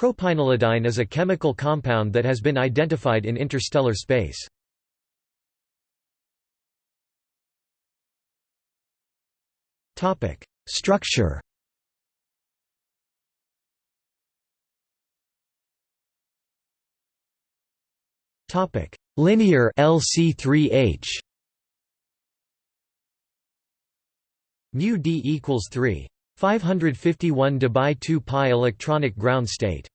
Propynylidyne is a chemical compound that has been identified in interstellar space. Structure Topic: Linear LC3H. Mu d equals 3. 551 debye 2 pi electronic ground state.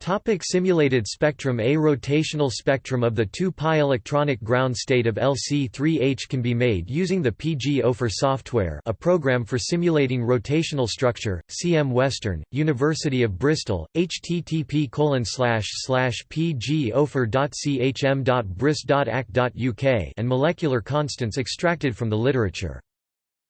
Topic simulated spectrum A rotational spectrum of the 2-pi electronic ground state of LC3H can be made using the PGOPHER software a program for simulating rotational structure, CM Western, University of Bristol, http pgopher.chm.bris.ac.uk and molecular constants extracted from the literature.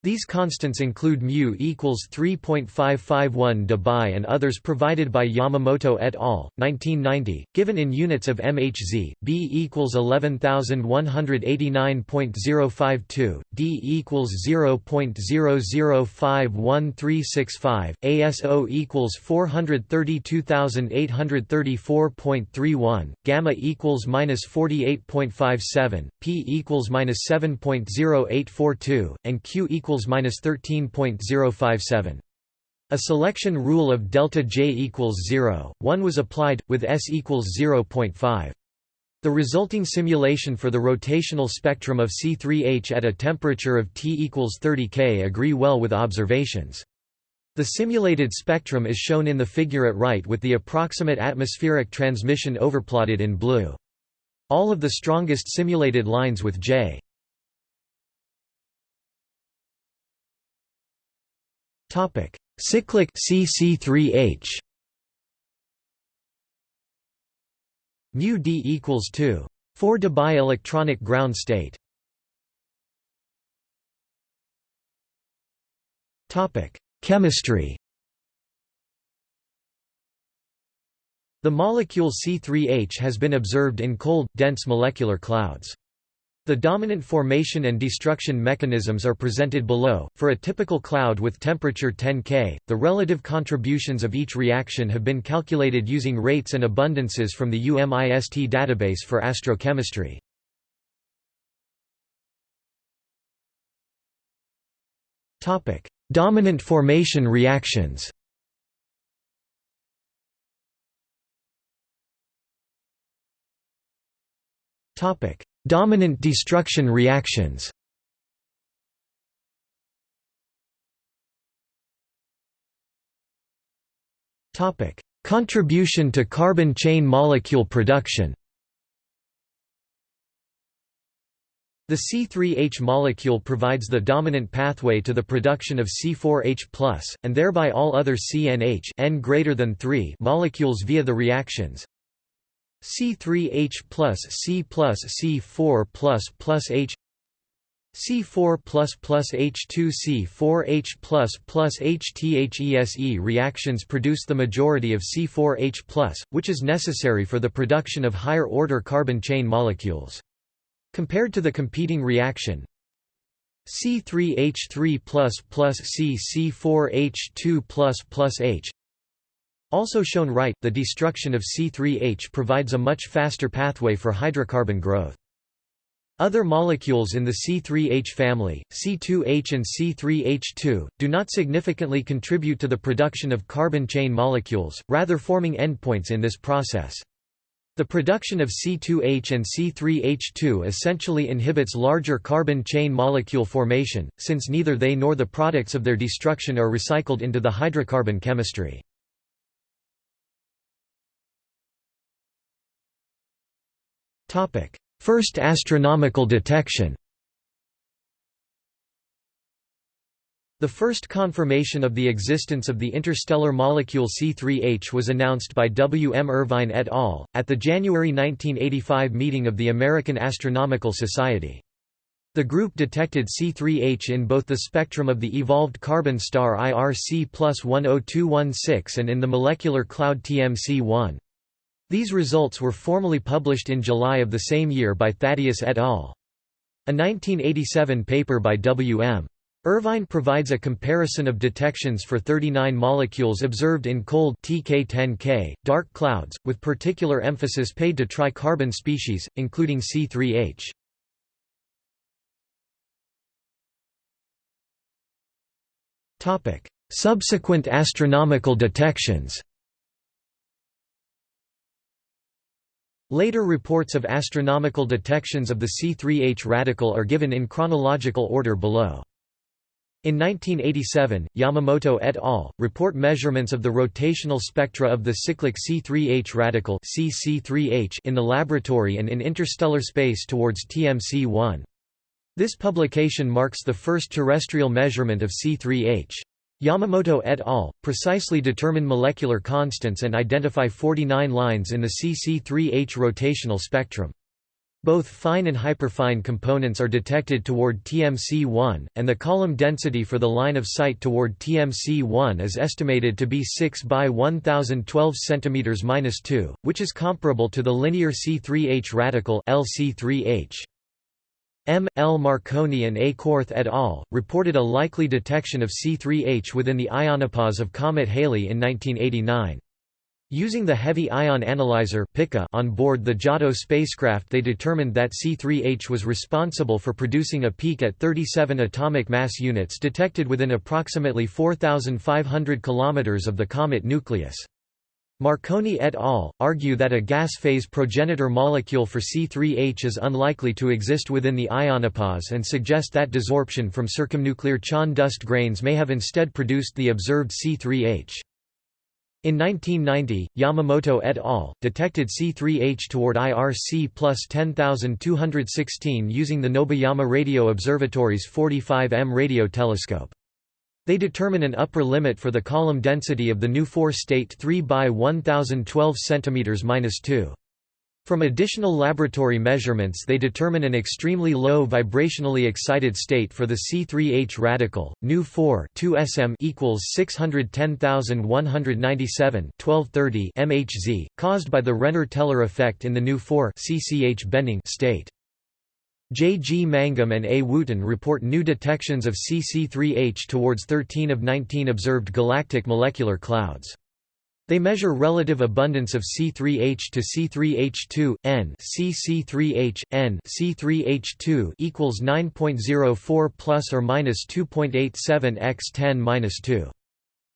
These constants include mu equals 3.551 debye and others provided by Yamamoto et al. 1990, given in units of MHz, B equals 11189.052, D equals 0.005135, ASO equals 432834.31, gamma equals minus 48.57, P equals minus 7.0842, and Q equals equals minus 13.057. A selection rule of delta J equals 0, 1 was applied, with S equals 0.5. The resulting simulation for the rotational spectrum of C3H at a temperature of T equals 30 K agree well with observations. The simulated spectrum is shown in the figure at right with the approximate atmospheric transmission overplotted in blue. All of the strongest simulated lines with J Topic: Cyclic CC3H. Mu d equals 2. 4 debye electronic ground state. Topic: Chemistry. The molecule C3H has been observed in cold, dense molecular clouds. The dominant formation and destruction mechanisms are presented below. For a typical cloud with temperature 10 K, the relative contributions of each reaction have been calculated using rates and abundances from the UMIST database for astrochemistry. Topic: Dominant formation reactions. Topic: Dominant destruction reactions. Contribution to carbon chain molecule production. The C3H molecule provides the dominant pathway to the production of C4H+, and thereby all other CNH N greater than 3 molecules via the reactions C3H plus C plus C4 plus plus H C4 plus plus H2 C4H plus plus HTHESE reactions produce the majority of C4H plus, which is necessary for the production of higher-order carbon chain molecules. Compared to the competing reaction, C3H3 plus plus C C4H2 plus plus H also shown right, the destruction of C3H provides a much faster pathway for hydrocarbon growth. Other molecules in the C3H family, C2H and C3H2, do not significantly contribute to the production of carbon chain molecules, rather forming endpoints in this process. The production of C2H and C3H2 essentially inhibits larger carbon chain molecule formation, since neither they nor the products of their destruction are recycled into the hydrocarbon chemistry. First astronomical detection The first confirmation of the existence of the interstellar molecule C3H was announced by W. M. Irvine et al., at the January 1985 meeting of the American Astronomical Society. The group detected C3H in both the spectrum of the evolved carbon star IRC plus 10216 and in the molecular cloud TMC1. These results were formally published in July of the same year by Thaddeus et al. A 1987 paper by W.M. Irvine provides a comparison of detections for 39 molecules observed in cold TK10K, dark clouds, with particular emphasis paid to tricarbon species, including C3H. Subsequent astronomical detections Later reports of astronomical detections of the C3H radical are given in chronological order below. In 1987, Yamamoto et al. report measurements of the rotational spectra of the cyclic C3H radical in the laboratory and in interstellar space towards TMC-1. This publication marks the first terrestrial measurement of C3H. Yamamoto et al. precisely determine molecular constants and identify 49 lines in the CC3H rotational spectrum. Both fine and hyperfine components are detected toward TMC1, and the column density for the line of sight toward TMC1 is estimated to be 6 by 1012 cm-2, which is comparable to the linear C3H radical LC3H. M. L. Marconi and A. Korth et al. reported a likely detection of C3H within the ionopause of comet Halley in 1989. Using the Heavy Ion Analyzer on board the Giotto spacecraft they determined that C3H was responsible for producing a peak at 37 atomic mass units detected within approximately 4,500 km of the comet nucleus. Marconi et al. argue that a gas phase progenitor molecule for C3H is unlikely to exist within the ionopause and suggest that desorption from circumnuclear Chon dust grains may have instead produced the observed C3H. In 1990, Yamamoto et al. detected C3H toward IRC plus 10216 using the Nobeyama Radio Observatory's 45M radio telescope. They determine an upper limit for the column density of the new four-state 3 by 1012 cm-2. From additional laboratory measurements they determine an extremely low vibrationally excited state for the C3H radical, Nu4 2sm equals 610197 1230 MHz, caused by the Renner-Teller effect in the Nu4 CCH bending state. J. G. Mangum and A. Wootten report new detections of CC3H towards 13 of 19 observed galactic molecular clouds. They measure relative abundance of C3H to C3H2 n CC3H n C3H2 equals 9.04 plus or minus 2.87 x 10 minus 2.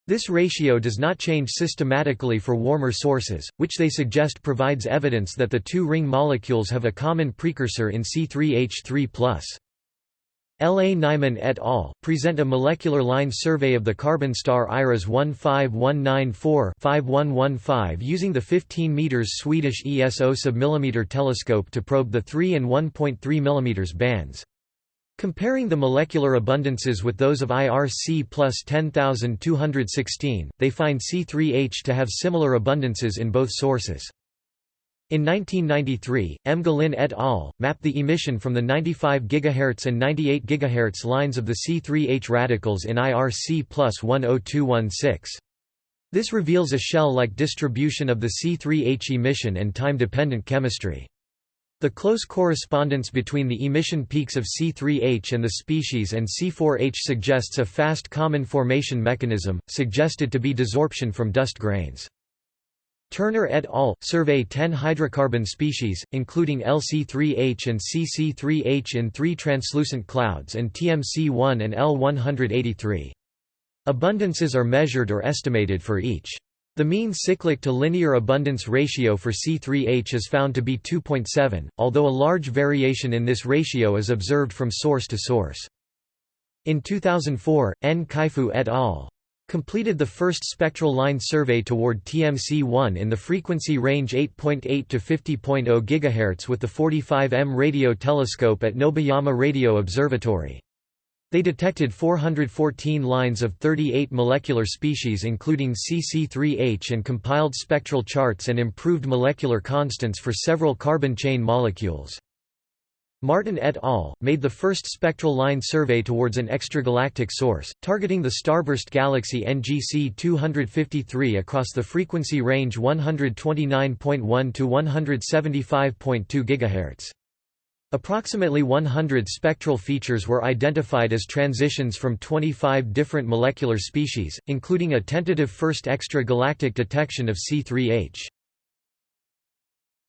This ratio does not change systematically for warmer sources, which they suggest provides evidence that the two ring molecules have a common precursor in C3H3+. L. A. Nyman et al. present a molecular line survey of the carbon star IRAS 15194-5115 using the 15 m Swedish ESO submillimeter telescope to probe the 3 and 1.3 mm bands. Comparing the molecular abundances with those of IRC plus 10216, they find C3H to have similar abundances in both sources. In 1993, M. Guélin et al. mapped the emission from the 95 GHz and 98 GHz lines of the C3H radicals in IRC plus 10216. This reveals a shell-like distribution of the C3H emission and time-dependent chemistry. The close correspondence between the emission peaks of C3H and the species and C4H suggests a fast common formation mechanism, suggested to be desorption from dust grains. Turner et al. survey 10 hydrocarbon species, including LC3H and CC3H in three translucent clouds and TMC1 and L183. Abundances are measured or estimated for each. The mean cyclic to linear abundance ratio for C3H is found to be 2.7, although a large variation in this ratio is observed from source to source. In 2004, N. Kaifu et al completed the first spectral line survey toward TMC-1 in the frequency range 8.8 .8 to 50.0 GHz with the 45M radio telescope at Nobeyama Radio Observatory. They detected 414 lines of 38 molecular species including CC3H and compiled spectral charts and improved molecular constants for several carbon chain molecules. Martin et al. made the first spectral line survey towards an extragalactic source, targeting the starburst galaxy NGC 253 across the frequency range 129.1 to 175.2 GHz. Approximately 100 spectral features were identified as transitions from 25 different molecular species, including a tentative first extra-galactic detection of C3H.